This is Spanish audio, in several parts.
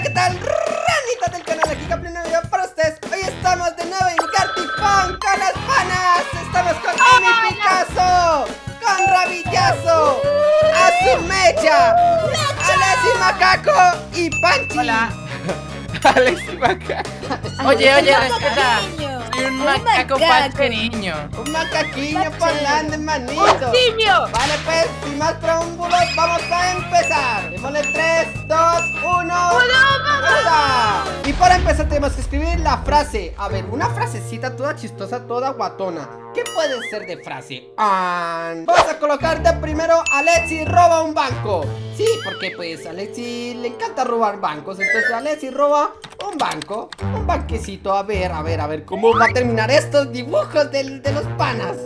Hola, ¿qué tal? Ranitas del canal, aquí Caplin video para ustedes Hoy estamos de nuevo en Gartifón con las panas Estamos con Amy Picasso Con Rabillazo Azumecha Alessi Macaco y Panchi Hola. Alex y Macaco. Oye, oye, Un respeta. Un Un macaco macaco. panche niño. Un macaquillo parlante, manito ¡Un simio! Vale, pues, sin más preámbulos, vamos a empezar. Démosle 3, 2, 1. Y para empezar tenemos que escribir la frase. A ver, una frasecita toda chistosa, toda guatona. ¿Qué puede ser de frase? An. Vamos a colocar de primero Alexi roba un banco. Sí, porque pues a Alexi le encanta robar bancos. Entonces Alexi roba un banco. Un banquecito. A ver, a ver, a ver cómo va a terminar estos dibujos del- de los panas.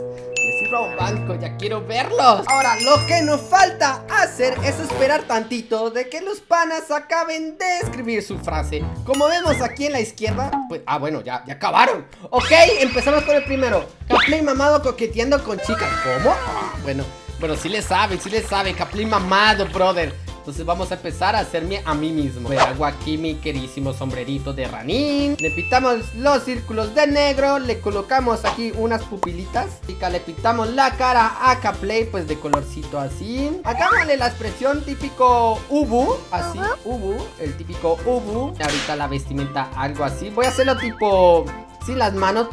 Roba un banco, ya quiero verlos. Ahora, lo que nos falta hacer es esperar tantito de que los panas acaben de escribir su frase. Como vemos aquí en la izquierda, pues, ah, bueno, ya, ya acabaron. Ok, empezamos con el primero. Capley mamado coqueteando con chicas. ¿Cómo? Ah, bueno, bueno, sí le sabe, sí le sabe. Capley mamado, brother. Entonces vamos a empezar a hacerme a mí mismo. Me hago aquí mi queridísimo sombrerito de ranín. Le pintamos los círculos de negro. Le colocamos aquí unas pupilitas. Y le pintamos la cara a Caplay, pues de colorcito así. Hagámosle la expresión típico Ubu. Así, Ubu. El típico Ubu. Ahorita la vestimenta algo así. Voy a hacerlo tipo... Sí, las manos,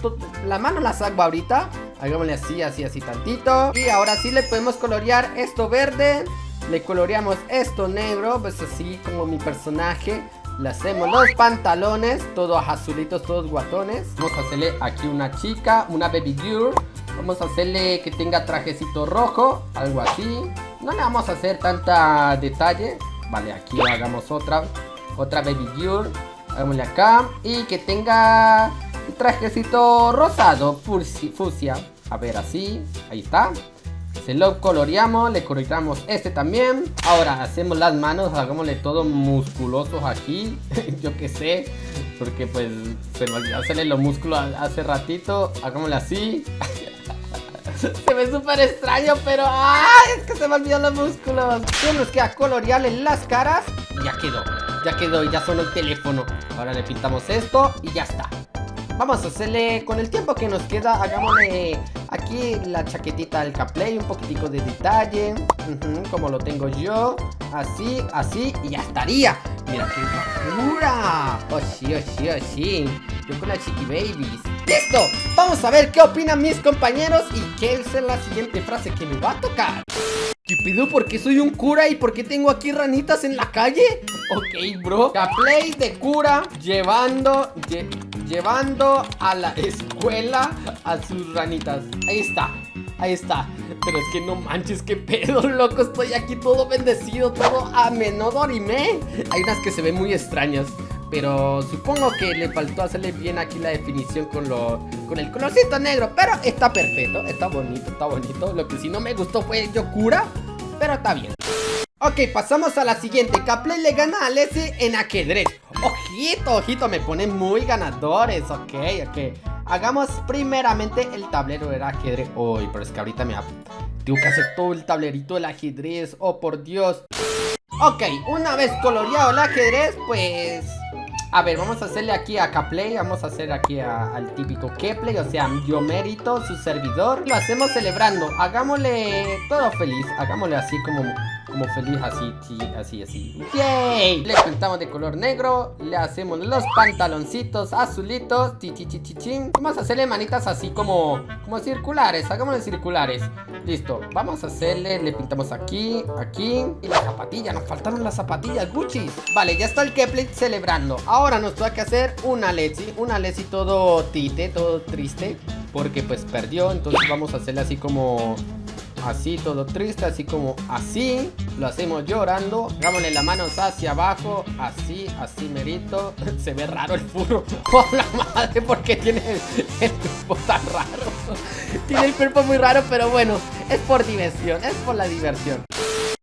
las manos las hago ahorita Hagámosle así, así, así tantito Y ahora sí le podemos colorear esto verde Le coloreamos esto negro Pues así como mi personaje. Le hacemos los pantalones Todos azulitos, todos guatones. Vamos a hacerle aquí una chica, una baby girl. Vamos a hacerle que tenga trajecito rojo Algo así. No le vamos a hacer tanta detalle. Vale, aquí hagamos otra Otra baby girl. Hagámosle acá. Y que tenga un trajecito rosado, fusia. A ver, así. Ahí está. Se lo coloreamos, le coloreamos este también. Ahora hacemos las manos, hagámosle todo musculosos aquí. Yo que sé. Porque pues se me olvidó hacerle los músculos hace ratito. Hagámosle así. Se ve súper extraño, pero ¡ay! Es que se me olvidaron los músculos. Tenemos que colorearle las caras y ya quedó. Ya quedó y ya sonó el teléfono. Ahora le pintamos esto y ya está. Vamos a hacerle, con el tiempo que nos queda, hagámosle aquí la chaquetita del caplay, un poquitico de detalle, como lo tengo yo, así, así, y ya estaría. Mira qué locura. Oh sí, oh sí, oh sí. Yo con la chiqui babies. ¡Listo! Vamos a ver qué opinan mis compañeros y qué es la siguiente frase que me va a tocar. ¿Qué pedo? ¿Por qué soy un cura y por qué tengo aquí ranitas en la calle? Ok, bro. Caplay de cura llevando, lle- llevando a la escuela a sus ranitas. Ahí está, ahí está. Pero es que no manches, qué pedo, loco. Estoy aquí todo bendecido, todo a menor dorime. Hay unas que se ven muy extrañas. Pero supongo que le faltó hacerle bien aquí la definición con lo con el colorcito negro. Pero está perfecto, está bonito, está bonito. Lo que sí no me gustó fue yo cura, pero está bien. Ok, pasamos a la siguiente. Capley le gana a Leslie en ajedrez. Ojito, ojito, me ponen muy ganadores. Ok, ok. Hagamos primeramente el tablero del ajedrez. Uy, pero es que ahorita me... Tengo que hacer todo el tablerito del ajedrez. Oh, por Dios. Ok, una vez coloreado el ajedrez, pues... A ver, vamos a hacerle aquí a Caplay, vamos a hacer aquí al típico Kepley, o sea, yo mérito, su servidor. Lo hacemos celebrando, hagámosle todo feliz, hagámosle así como, como feliz, así, sí, así, así. ¡Yay! Le pintamos de color negro, le hacemos los pantaloncitos azulitos, chin. Vamos a hacerle manitas así como, como circulares, hagámosle circulares. Listo, vamos a hacerle, le pintamos aquí, aquí Y la zapatilla, nos faltaron las zapatillas Gucci Vale, ya está el Kepley celebrando Ahora nos toca hacer una Lexi Una Lexi todo tite, todo triste Porque pues perdió, entonces vamos a hacerle así como Así, todo triste, así como así Lo hacemos llorando Hagámosle las manos hacia abajo Así, así merito Se ve raro el furro ¡Oh la madre! porque tiene el, el cuerpo tan raro? Tiene el cuerpo muy raro, pero bueno Es por diversión, es por la diversión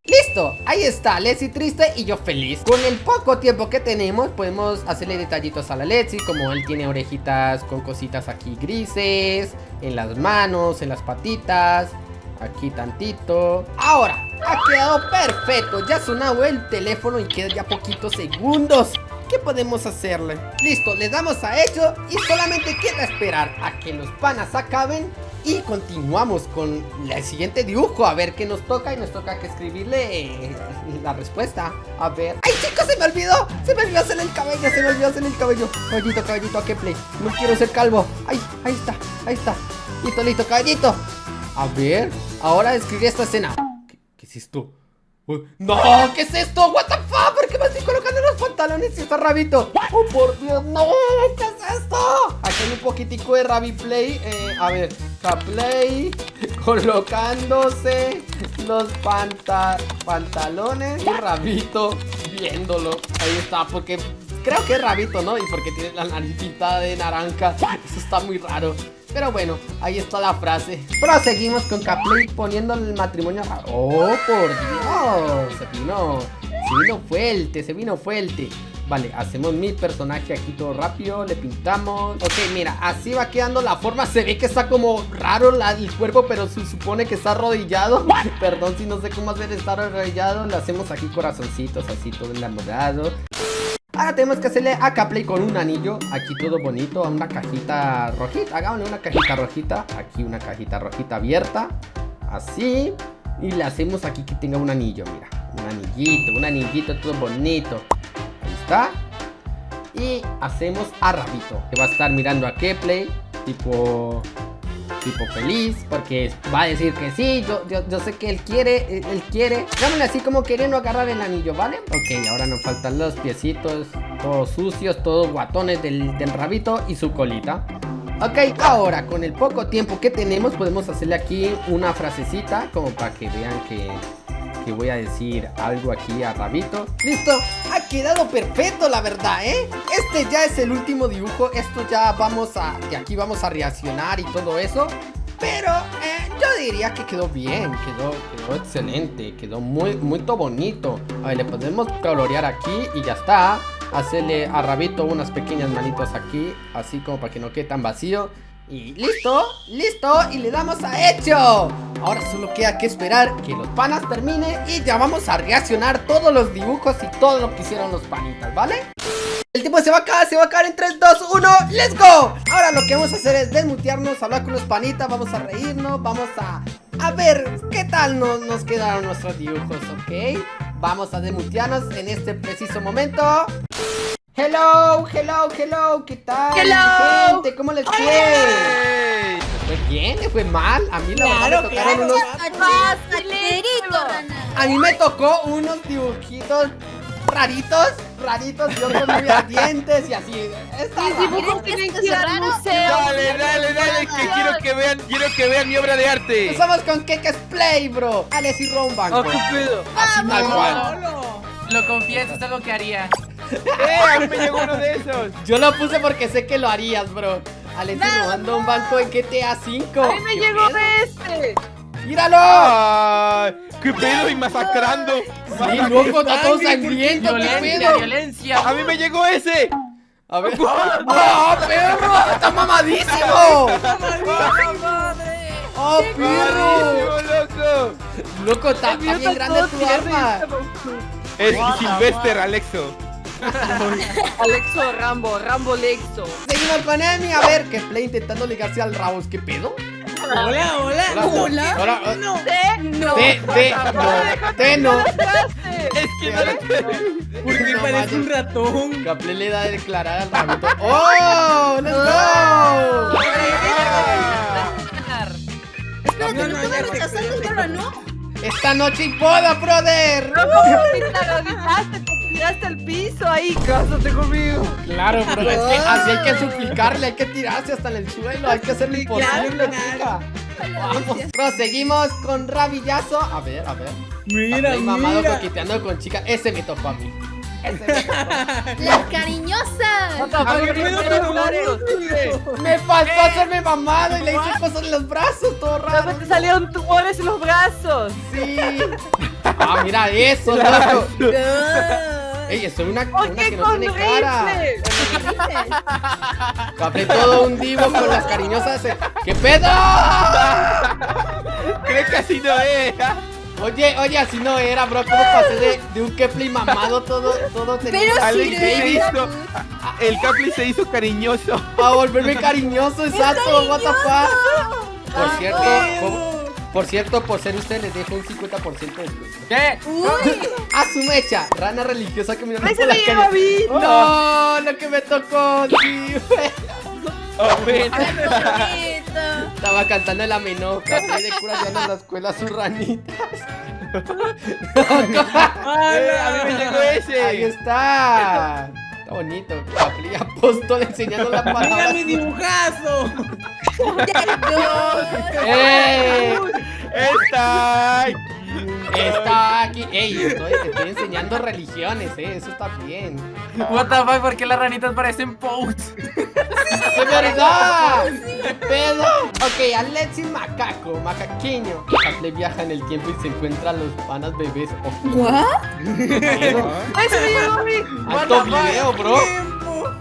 Listo, ahí está, Leslie triste y yo feliz Con el poco tiempo que tenemos Podemos hacerle detallitos a la Leslie Como él tiene orejitas con cositas aquí grises En las manos, en las patitas Aquí tantito. Ahora, ha quedado perfecto. Ya ha sonado el teléfono y quedan ya poquitos segundos. ¿qué podemos hacerle? Listo, le damos a hecho y solamente queda esperar a que los panas acaben y continuamos con el siguiente dibujo. A ver qué nos toca y nos toca que escribirle eh, la respuesta. A ver. ¡Ay chicos se me olvidó! Se me olvidó hacer el cabello, se me olvidó hacer el cabello. Caballito, caballito, ¿a qué play? No quiero ser calvo. ¡Ay! Ahí está, ahí está. Listo, listo, caballito. A ver, ahora escribí esta escena ¿Qué, qué es esto? ¡No! ¿Qué es esto? ¿What the fuck? ¿Por qué me estoy colocando los pantalones y está rabito? ¡Oh, por Dios! ¡No! ¿Qué es esto? Aquí hay un poquitico de Rabi Play eh, A ver, Play Colocándose los pantalones Y Rabito viéndolo Ahí está, porque creo que es Rabito, ¿no? Y porque tiene la nariz pintada de naranja Eso está muy raro pero bueno, ahí está la frase. Proseguimos con Caplay poniendo el matrimonio ¡Oh, por Dios! Se vino, se vino fuerte, se vino fuerte. Vale, hacemos mi personaje aquí todo rápido Le pintamos. Ok, mira, así va quedando la forma. Se ve que está como raro el cuerpo Pero se supone que está arrodillado. Perdón si no sé cómo hacer estar arrodillado. Le hacemos aquí corazoncitos así todo enamorado tenemos que hacerle a Caplay con un anillo. Aquí todo bonito, a una cajita rojita. Hagámosle una cajita rojita. Aquí una cajita rojita abierta. Así. Y le hacemos aquí que tenga un anillo, mira. Un anillito, un anillito todo bonito. Ahí está. Y hacemos a Rabito Que va a estar mirando a Kepley Tipo tipo feliz porque va a decir que sí, yo, yo, sé que él quiere, él quiere. Dámele así como queriendo agarrar el anillo, ¿vale? Ok, ahora nos faltan los piecitos todos sucios, todos guatones del, del rabito y su colita. Ok, ahora con el poco tiempo que tenemos podemos hacerle aquí una frasecita como para que vean que voy a decir algo aquí a Rabito ¡Listo! Ha quedado perfecto la verdad, ¿eh? Este ya es el último dibujo Esto ya vamos a... De aquí vamos a reaccionar y todo eso pero eh, yo diría que quedó bien, quedó, quedó excelente, quedó muy, muy bonito. A ver, le podemos colorear aquí y ya está. Hacerle a Rabito unas pequeñas manitos aquí, así como para que no quede tan vacío. Y listo, listo, y le damos a hecho Ahora solo queda que esperar que los panas termine Y ya vamos a reaccionar todos los dibujos y todo lo que hicieron los panitas, ¿vale? El tiempo se va a acabar, se va a acabar en 3, 2, 1 ¡Let's go! Ahora lo que vamos a hacer es desmutearnos, hablar con los panitas Vamos a reírnos, vamos a... A ver, ¿qué tal nos, nos quedaron nuestros dibujos, ok? Vamos a desmutearnos en este preciso momento Hello, hello, hello, ¿qué tal? Hello. Gente, ¿cómo les fue? ¿Le fue bien? ¿Le fue mal? A mí la verdad me tocaron unos... A mí me tocó unos dibujitos raritos, raritos, y otros muy ardientes y así. Está dibujos tienen que ir al museo. Dale, dale, dale, que quiero que vean, quiero que vean mi obra de arte. Estamos con Kekes Play, bro. Alex y Romban. Oh, qué pedo. Así tal cual. Lo confieso, es algo que haría. ¡Eh! A mí me llegó uno de esos. Yo lo puse porque sé que lo harías, bro. Alex no, robando un banco en GTA 5. A mí me llegó este. ¡Míralo! Ay, ¡Qué pedo! Y masacrando. Sí, loco, está todo sangriento. ¡Qué pedo! violencia. A mí me llegó ese. A ver. ¡Oh, perro! ¡Está mamadísimo! ¡Oh, perro! loco! Loco, está bien grande tu arma. Es Silvester Alexo. Alexo Rambo, Rambo Lexo. Seguimos con Emi, a ver, que Play intentando ligarse al Rabos, ¿qué pedo? Hola, hola, hola. Hola, no. Te no. Te, te, no. Te no. Es que no Porque No, parece un ratón. Caple le da a declarar al rabito. ¡Oh! ¡Let's go! No, Espérate, no, ¿no sé, rechazando no? Esta noche y boda, brother. No, agarraste, te tiraste al piso ahí. Cásate conmigo. Claro, es que así hay que suplicarle, hay que tirarse hasta en el suelo, hay que hacer lo imposible, claro, chica. Vamos, proseguimos con rabillazo. A ver, a ver. Mira, Caplay mamado mira. coqueteando con chica. Ese me tocó a mí. Ese me tocó. Las cariñosas. A ver, pero pero no Me faltó hacerme mamado y le hice cosas en los brazos, todo raro. Te salieron tumores en los brazos. Sí. Ah, mira eso, loco. Ah. Ey, es una, ¿Por una que no con tiene cara. Caplé todo un divo con las cariñosas. ese- ¿Qué pedo? Creo que así no es. Oye, oye, así no era, bro. ¿Cómo pasé de, de un Kepler mamado todo, todo Pero Alex se hizo. El Capli se hizo cariñoso. a volverme cariñoso, exacto, what the fuck. Por cierto, por cierto, por ser usted les dejo un 50% de descuento. ¿Qué? Uy, A su mecha, rana religiosa que me Ay, se me lleva Vito. No, lo que me tocó, sí, güey. Oh. Estaba cantando la menoja, y de cura ya en la escuela sus ranitas. Eh, a mí me llegó ese. Ahí está. Está bonito. Capri apóstol enseñando la Mira palabra. mi dibujazo. ¡Eh! Está aquí. Está aquí. ¡Ey! Estoy, estoy enseñando religiones, ¿eh? Eso está bien. What the fuck, ¿por qué las ranitas parecen posts? ¡Es verdad! ¿Qué pedo? Ok, Alexis Macaco, macaqueño. Viaja en el tiempo y se encuentra a los panas bebés. Oh, ¿What? se me Vito. Alto video, bro.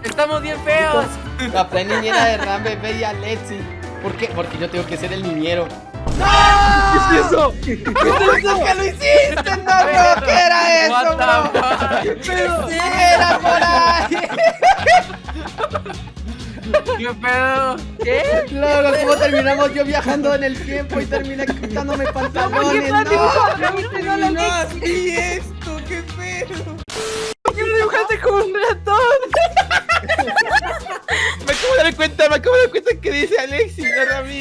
Estamos bien feos. La plena niñera de Ram Bebé y Alexi. ¿Por qué? Porque yo tengo que ser el niñero. ¿Qué es eso? ¿Qué es eso que lo hiciste? No, no, ¿qué era eso, bro? the fuck? ¿Qué era por ahí? ¿Qué pedo? ¿Qué? Luego, ¿cómo terminamos yo viajando en el tiempo y terminé quitándome ¿Qué pantalones? No. No No, así esto, qué pedo. ¿Por qué lo dibujaste como un ratón? Me acabo de dar cuenta, me acabo de dar cuenta que dice Alexis,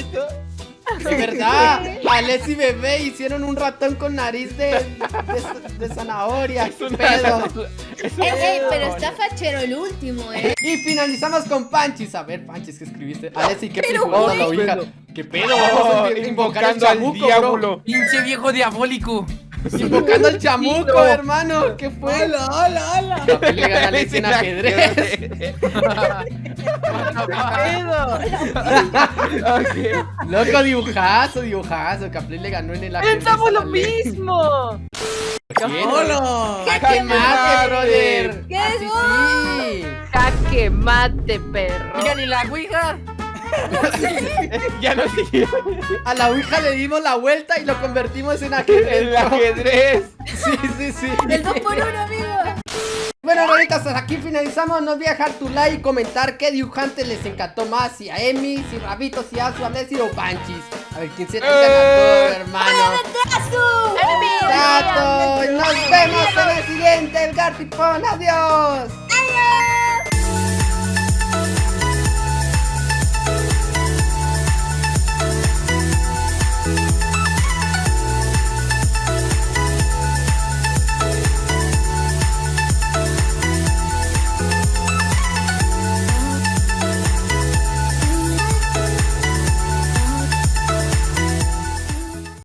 no Ramito. De verdad, Alex y Bebé hicieron un ratón con nariz de, de, de zanahoria. ¿Qué pedo? Ey, pero está fachero el último, eh. Y finalizamos con Panchis. A ver, Panchis, ¿qué escribiste? Alex, ¿y qué Pero, la güey. ouija? ¿Qué pedo? Vamos a Oh, invocar el invocando al chamuco, bro. diablo. Pinche viejo diabólico. Invocando al chamuco, hermano. ¿Qué fue? Hola, hola, hola. Capel le gana a Alex en ajedrez. Pedo? Ok. Loco, dibujazo, dibujazo. Capel le ganó en el ajedrez. Pensamos lo mismo. Hola. ¡Jaque mate, brother! ¡Qué Así sí. Jaque mate, perro. Oigan, ¿y la ouija? Ya no sigue. A la ouija le dimos la vuelta y lo convertimos en ajedrez. El ajedrez. Sí, sí, sí. El 2 por 1 amigo. Bueno, ronitas, hasta aquí finalizamos. No olviden dejar tu like y comentar qué dibujante les encantó más. Si a Emi, si Rabito, si a su Alessi o Panchis. A ver quién se te ganador, hermano. ¡Abrazo! Tato, nos vemos en el siguiente, el Gartipón. Adiós.